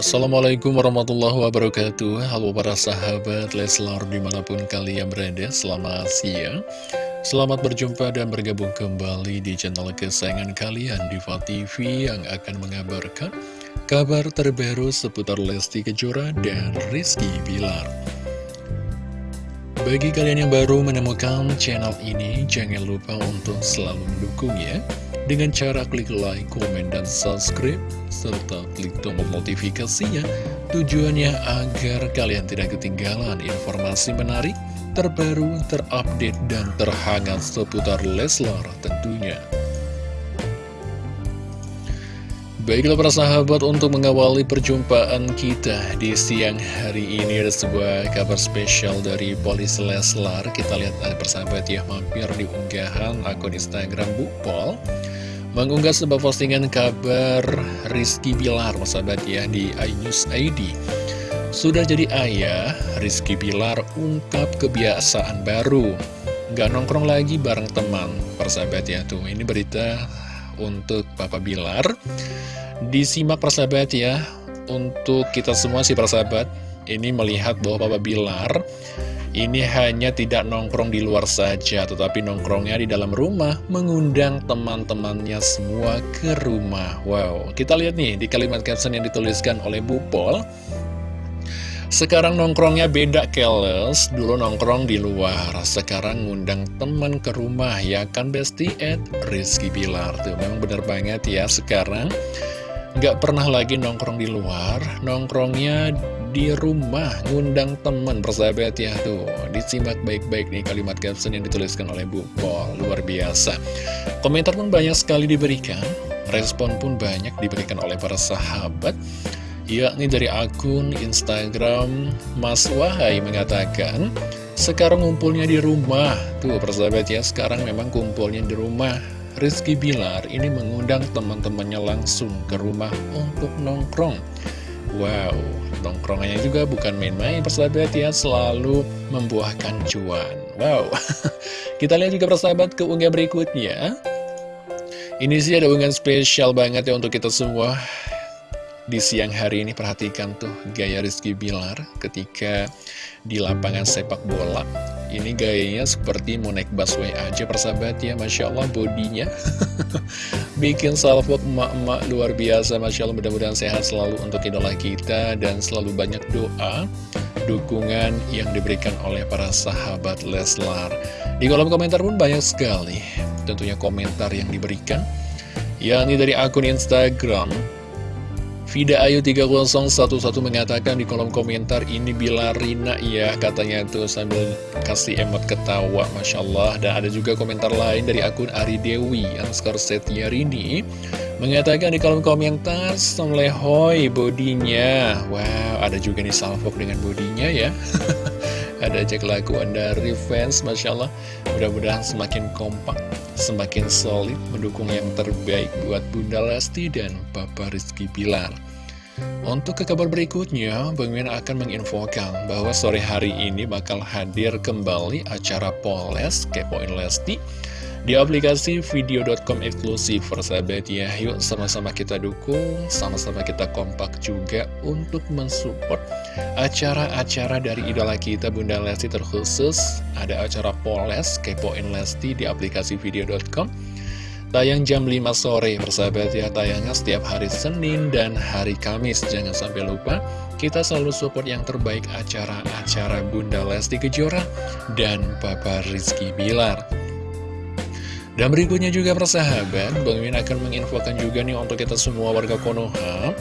Assalamualaikum warahmatullahi wabarakatuh. Halo para sahabat Leslar di mana pun kalian berada Selamat siang. Selamat berjumpa dan bergabung kembali di channel kesayangan kalian Diva TV yang akan mengabarkan Kabar terbaru seputar Lesti Kejora dan Rizky Bilar. Bagi kalian yang baru menemukan channel ini Jangan lupa untuk selalu mendukung ya dengan cara klik like, komen, dan subscribe, serta klik tombol notifikasinya, tujuannya agar kalian tidak ketinggalan informasi menarik, terbaru, terupdate, dan terhangat seputar Leslar tentunya. Baiklah para sahabat untuk mengawali perjumpaan kita di siang hari ini ada sebuah kabar spesial dari Polis Leslar Kita lihat ada persahabat ya mampir di unggahan akun Instagram Bu Pol mengunggah sebuah postingan kabar Rizky Bilar, sahabat ya, di iNews ID. Sudah jadi ayah, Rizky Bilar ungkap kebiasaan baru. Gak nongkrong lagi bareng teman, persahabat ya, tuh. Ini berita untuk Papa Bilar. Disimak persahabat ya, untuk kita semua sih persahabat, ini melihat bahwa Papa Bilar ini hanya tidak nongkrong di luar saja, tetapi nongkrongnya di dalam rumah, mengundang teman-temannya semua ke rumah. Wow, kita lihat nih di kalimat caption yang dituliskan oleh Bu Pol. Sekarang nongkrongnya beda keles, dulu nongkrong di luar, sekarang ngundang teman ke rumah, ya kan Besti Ed Rizky Bilar. Tuh, memang bener banget ya, sekarang nggak pernah lagi nongkrong di luar, nongkrongnya di rumah ngundang teman persahabat ya. Tuh disimak baik-baik nih kalimat caption yang dituliskan oleh Bu Pol luar biasa. Komentar pun banyak sekali diberikan respon pun banyak diberikan oleh para sahabat yakni dari akun Instagram Mas Wahai mengatakan sekarang ngumpulnya di rumah. Tuh persahabat ya sekarang memang kumpulnya di rumah. Rizky Bilar ini mengundang teman-temannya langsung ke rumah untuk nongkrong. Wow, nongkrongannya juga bukan main-main persahabat ya, selalu membuahkan cuan. Wow, kita lihat juga persahabat ke unggah berikutnya. Ini sih ada unggahan spesial banget ya untuk kita semua. Di siang hari ini perhatikan tuh gaya Rizky Bilar ketika di lapangan sepak bola. Ini gayanya seperti mau naik busway aja persahabat ya, Masya Allah bodinya. Bikin salvo emak-emak luar biasa, Masya Allah mudah-mudahan sehat selalu untuk idola kita dan selalu banyak doa, dukungan yang diberikan oleh para sahabat Leslar. Di kolom komentar pun banyak sekali tentunya komentar yang diberikan, yakni dari akun Instagram Vida Ayu 3011 mengatakan di kolom komentar ini bila Rina ya katanya tuh sambil kasih emot ketawa Masya Allah. Dan ada juga komentar lain dari akun Ari Dewi Anskor Setia Rini mengatakan di kolom komentar Somlehoy bodinya. Wow ada juga nih salvok dengan bodinya ya ada aja kelakuan dari fans Masya Allah mudah-mudahan semakin kompak semakin solid mendukung yang terbaik buat Bunda Lesti dan Papa Rizky Pilar. Untuk ke kabar berikutnya, Bang Min akan menginfokan bahwa sore hari ini bakal hadir kembali acara Poles Kepoin Lesti di aplikasi video.com eksklusif persahabat ya. Yuk sama-sama kita dukung, sama-sama kita kompak juga untuk mensupport acara-acara dari idola kita Bunda Lesti terkhusus. Ada acara Poles, Kepoin Lesti di aplikasi video.com Tayang jam 5 sore persahabat ya. Tayangnya setiap hari Senin dan hari Kamis. Jangan sampai lupa kita selalu support yang terbaik acara-acara Bunda Lesti Kejora dan Papa Rizky Bilar dan berikutnya juga persahabat, Bang Min akan menginfokan juga nih untuk kita semua warga Konoha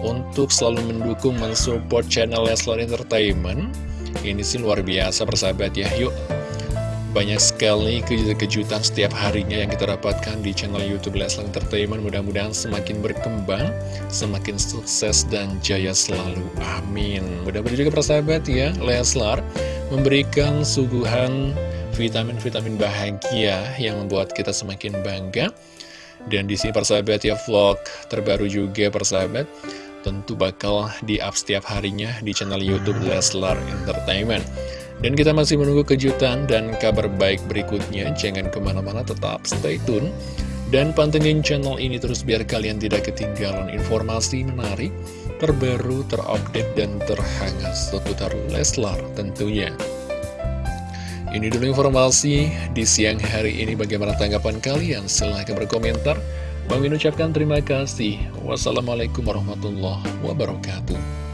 Untuk selalu mendukung, mensupport channel Leslar Entertainment. Ini sih luar biasa persahabat ya, yuk banyak sekali kejutan setiap harinya yang kita dapatkan di channel Youtube Leslar Entertainment. Mudah-mudahan semakin berkembang, semakin sukses dan jaya selalu. Amin. Mudah-mudahan juga persahabat ya, Leslar memberikan suguhan vitamin-vitamin bahagia yang membuat kita semakin bangga. Dan di sini persahabat ya vlog terbaru juga persahabat tentu bakal di-up setiap harinya di channel Youtube Leslar Entertainment. Dan kita masih menunggu kejutan dan kabar baik berikutnya. Jangan ke mana-mana tetap stay tune Dan pantengin channel ini terus biar kalian tidak ketinggalan informasi menarik, terbaru, terupdate, dan terhangat seputar Leslar tentunya. Ini dulu informasi di siang hari ini bagaimana tanggapan kalian. Silahkan berkomentar. Bang ucapkan terima kasih. Wassalamualaikum warahmatullahi wabarakatuh.